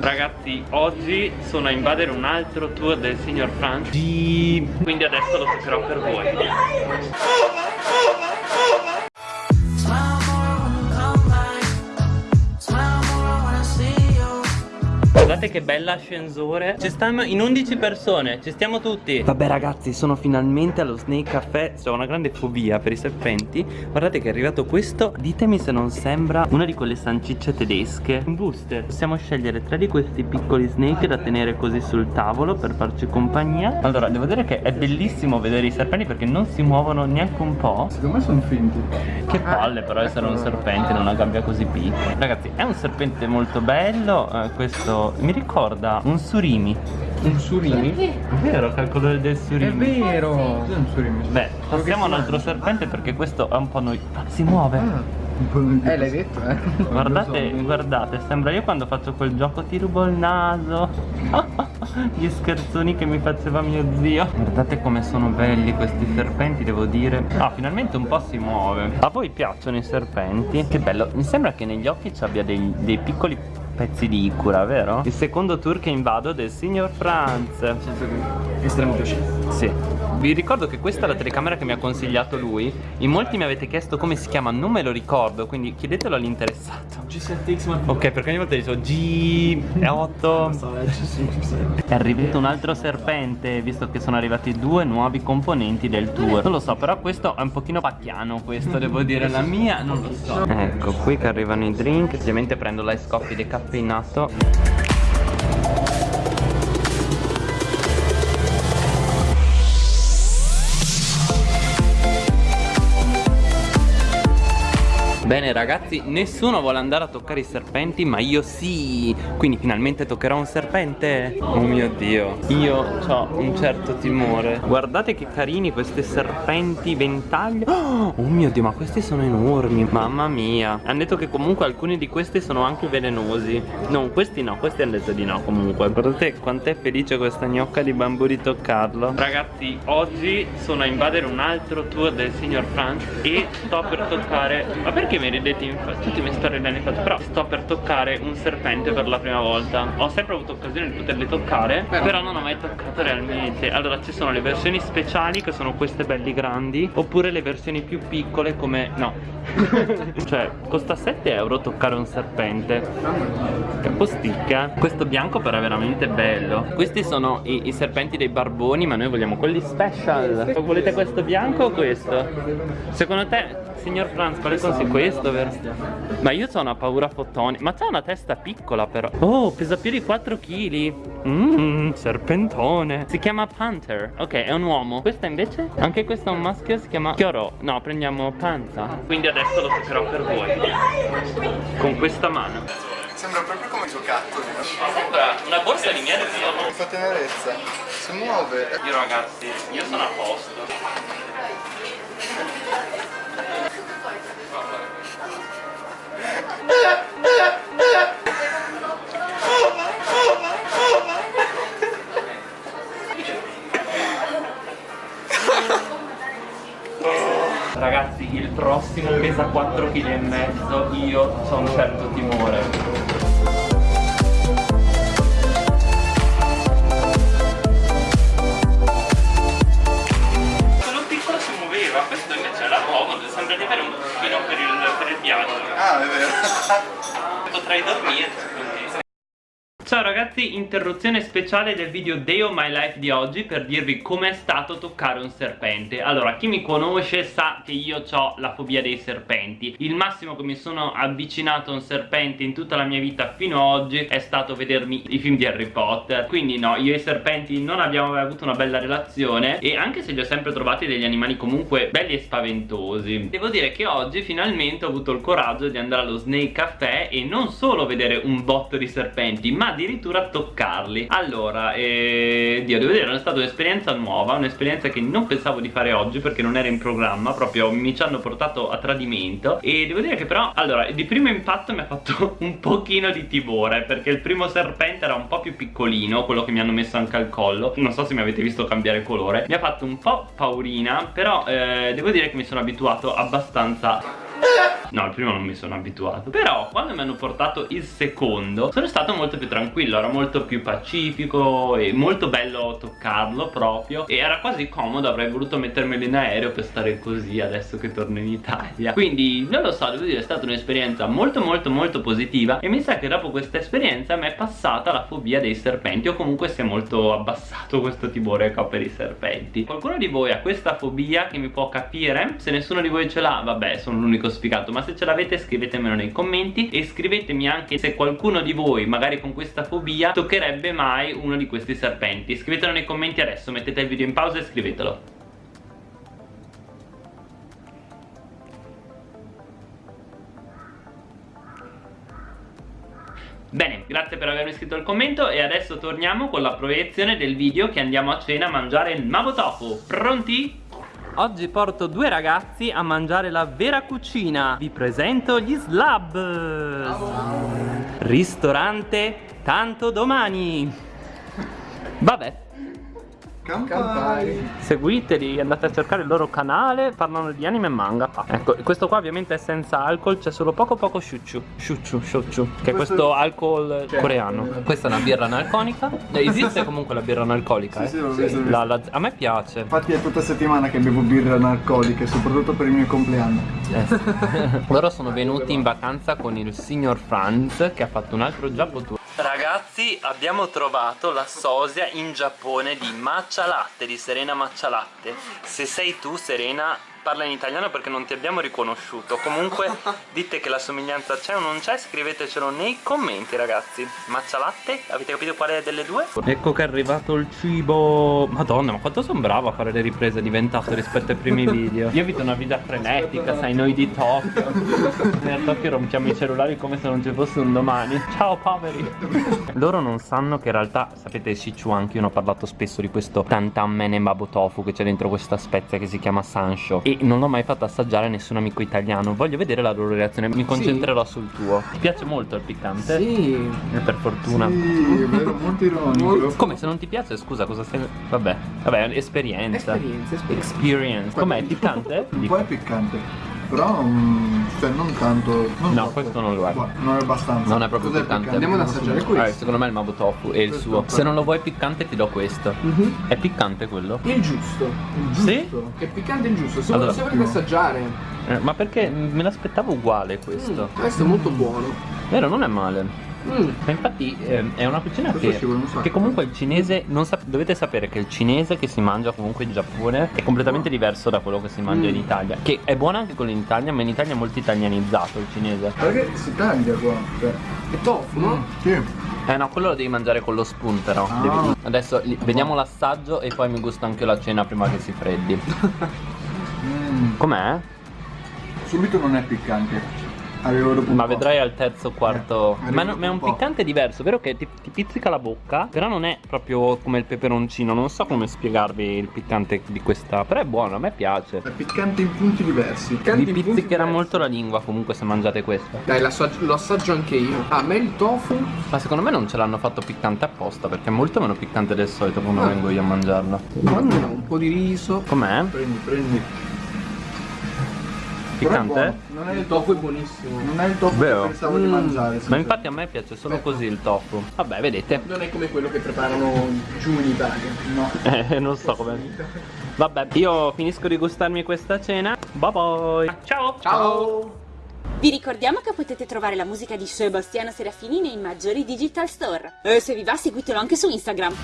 Ragazzi, oggi sono a invadere un altro tour del signor Frank. Quindi adesso lo toccherò per voi Guardate che bella ascensore. Ci stanno in 11 persone Ci stiamo tutti. Vabbè ragazzi sono finalmente allo Snake Caffè Ho una grande fobia per i serpenti. Guardate che è arrivato questo. Ditemi se non sembra una di quelle sancicce tedesche. Un booster. Possiamo scegliere tre di questi piccoli snake Da tenere così sul tavolo per farci compagnia. Allora devo dire che è bellissimo vedere i serpenti Perché non si muovono neanche un po' Secondo me sono finti. Che palle però essere un serpente in una gabbia così piccola. Ragazzi è un serpente molto bello. Eh, Questo mi ricorda un surimi. Un surimi? È vero che ha il colore del È surimi vero Cos'è un surimi? Beh, passiamo a un altro serpente perché questo è un po' noi. Ah, Si muove. Ah, po' di- Eh l'hai detto eh. Guardate, so. guardate, sembra io quando faccio quel gioco ti rubo il naso. Gli scherzoni che mi faceva mio zio. Guardate come sono belli questi serpenti, devo dire. Ah, finalmente un po' si muove. A voi piacciono i serpenti? Che bello, mi sembra che negli occhi ci abbia dei, dei piccoli pezzi di icura, vero? Il secondo tour che invado del signor Franz Estremo piacere Sì. Vi ricordo che questa è la telecamera che mi ha consigliato lui. In molti mi avete chiesto come si chiama, non me lo ricordo, quindi chiedetelo all'interessato. G7X ma Ok, perché ogni volta dico G8. È arrivato un altro serpente, visto che sono arrivati due nuovi componenti del tour. Non lo so, però questo è un pochino pacchiano, questo devo dire. La mia non lo so. Ecco, qui che arrivano i drink. Ovviamente prendo l'ice coffee decaffeinato. Bene ragazzi, nessuno vuole andare a toccare i serpenti, ma io sì! Quindi finalmente toccherò un serpente! Oh mio dio, io ho un certo timore. Guardate che carini questi serpenti ventaglio. Oh mio dio, ma questi sono enormi, mamma mia. Hanno detto che comunque alcuni di questi sono anche velenosi. No, questi no, questi hanno detto di no comunque. Guardate quant'è felice questa gnocca di bambù di toccarlo. Ragazzi, oggi sono a invadere un altro tour del signor Franz e sto per toccare... Ma perché mi ridete in faccia? Tutti mi sto ridendo in faccia Però sto per toccare un serpente per la prima volta Ho sempre avuto occasione di poterli toccare Però, Però- non ho mai toccato realmente Allora ci sono le versioni speciali che sono queste belli grandi Oppure le versioni più piccole come... no Cioè costa 7 euro toccare un serpente Caposticca Questo bianco però è veramente bello Questi sono i, i serpenti dei barboni Ma noi vogliamo quelli special Volete questo bianco o questo? Secondo te, signor Franz, quale consigli? Vero? Ma io ho una paura fotoni Ma c'ha una testa piccola però. Oh, pesa più di 4 kg Mmm, serpentone. Si chiama Panther. Ok, è un uomo. Questa invece? Anche questo è un maschio, si chiama Chioro No, prendiamo Panza Quindi adesso lo toccherò per voi. Con questa mano. Sembra proprio come giocattoli Sembra una borsa di zio Mi fa tenerezza. Si muove. Io ragazzi, io sono a posto Ragazzi, il prossimo pesa 4 kg e mezzo, io ho un certo timore. Vero Potrei dormire così. Ciao ragazzi, interruzione speciale del video Day of My Life di oggi per dirvi com'è stato toccare un serpente. Allora, chi mi conosce sa che io ho la fobia dei serpenti. Il massimo che mi sono avvicinato a un serpente in tutta la mia vita fino ad oggi è stato vedermi i film di Harry Potter. Quindi no, io e i serpenti non abbiamo mai avuto una bella relazione. E anche se li ho sempre trovati degli animali comunque belli e spaventosi. Devo dire che oggi finalmente ho avuto il coraggio di andare allo Snake Café E non solo vedere un botto di serpenti ma addirittura toccarli. Allora, eh, Dio, devo dire, è stata un'esperienza nuova Un'esperienza che non pensavo di fare oggi perché non era in programma Proprio mi ci hanno portato a tradimento. E devo dire che però, allora, di primo impatto mi ha fatto un pochino di timore Perché il primo serpente era un po' più piccolino Quello che mi hanno messo anche al collo. Non so se mi avete visto cambiare colore. Mi ha fatto un po' paurina Però eh, devo dire che mi sono abituato abbastanza No, il primo non mi sono abituato. Però quando mi hanno portato il secondo Sono stato molto più tranquillo Era molto più pacifico E molto bello toccarlo proprio. E era quasi comodo Avrei voluto mettermelo in aereo per stare così Adesso che torno in Italia. Quindi non lo so, devo dire è stata un'esperienza molto molto molto positiva. E mi sa che dopo questa esperienza mi è passata la fobia dei serpenti O comunque si è molto abbassato questo timore che ho per i serpenti. Qualcuno di voi ha questa fobia che mi può capire? Se nessuno di voi ce l'ha, vabbè sono l'unico sfigato Ma se ce l'avete scrivetemelo nei commenti E scrivetemi anche se qualcuno di voi magari con questa fobia Toccherebbe mai uno di questi serpenti Scrivetelo nei commenti adesso, mettete il video in pausa e scrivetelo Bene, grazie per avermi scritto il commento e adesso torniamo con la proiezione del video che andiamo a cena a mangiare il Mavo Tofu. Pronti? Oggi porto due ragazzi a mangiare la vera cucina. Vi presento gli Slab. Ristorante Tanto Domani. Vabbè Campai. Seguiteli, andate a cercare il loro canale, parlano di anime e manga. Ecco, questo qua ovviamente è senza alcol, c'è solo poco poco shuchu. Shuchu, shuchu, che è questo alcol coreano. Questa è una birra analconica. Eh, Esiste comunque la birra analcolica, eh? Sì, sì, l'ho visto. La- la- a me piace. Infatti è tutta settimana che bevo birre analcoliche, soprattutto per il mio compleanno. Eh. Loro sono venuti in vacanza con il signor Franz che ha fatto un altro Giappo tour. Ragazzi abbiamo trovato la sosia in Giappone di matcha latte, di Serena matcha latte Se sei tu Serena parla in italiano perché non ti abbiamo riconosciuto. Comunque dite che la somiglianza c'è o non c'è Scrivetecelo nei commenti ragazzi. Matcha latte? Avete capito quale delle due? Ecco che è arrivato il cibo. Madonna ma quanto sono bravo a fare le riprese diventato rispetto ai primi video. Io vedo una vita frenetica sai noi di Tokyo. Noi a Tokyo rompiamo i cellulari come se non ci fosse un domani. Ciao poveri. Loro non sanno che in realtà Sapete Sichuan che io ne ho parlato spesso di questo Tantan mene mabo tofu Che c'è dentro questa spezia che si chiama sansho E non l'ho mai fatto assaggiare a nessun amico italiano Voglio vedere la loro reazione Mi concentrerò sul tuo Ti piace molto il piccante? Sì. E per fortuna Sì, è vero, molto ironico. come se non ti piace, scusa, cosa stai. Vabbè, vabbè, esperienza. Esperienza, esperienza. Experience. Com'è piccante? Un po' è piccante. Però, mm, cioè, non tanto. non No, questo non lo è. Guarda, Non è abbastanza. Non è proprio Cos'è piccante. Andiamo ad assaggiare questo. Eh, secondo me il Mabo Tofu è il Questo suo. Se non lo vuoi piccante ti do questo. Mhm. È piccante quello? Il giusto. Sì? Giusto. È piccante il giusto. Se, Allora, se volete assaggiare, Eh, ma perché me l'aspettavo uguale questo? mm, questo è molto buono. Vero, non è male. Mm. Ma infatti eh, è una cucina che, che comunque il cinese non sap- dovete sapere che il cinese che si mangia comunque in Giappone è completamente diverso da quello che si mangia in Mm. Italia che è buono anche quello in Italia ma in Italia è molto italianizzato il cinese Perché si taglia qua? Cioè, È tofu, no? sì. eh no quello lo devi mangiare con lo spoon però Ah. Devi- adesso li- vediamo l'assaggio e poi mi gusta anche la cena prima che si freddi Mm, com'è? subito non è piccante. Ma vedrai al terzo quarto. Eh, ma, no- ma è un po'. piccante diverso, vero che ti, ti pizzica la bocca? Però non è proprio come il peperoncino. Non so come spiegarvi il piccante di questa. Però è buono, a me piace. È piccante in punti diversi. Piccante Vi pizzicherà molto la lingua comunque se mangiate questo. Dai, l'assaggio- lo assaggio anche io. A me il tofu Ma secondo me non ce l'hanno fatto piccante apposta perché è molto meno piccante del solito quando Ah. vengo io a mangiarlo. Quando no, un po' di riso. Com'è? Prendi, prendi. Piccante? buono. Non è Il tofu è buonissimo. Non è il tofu Vero? che pensavo di Mm. mangiare. Ma infatti a me piace solo così il tofu. Vabbè, vedete. Non è come quello che preparano giù in Italia. No. Eh, non so come. Vabbè, io finisco di gustarmi questa cena. Bye bye. Ciao. Ciao! Vi ricordiamo che potete trovare la musica di Sebastiano Serafini nei maggiori digital store. E se vi va seguitelo anche su Instagram.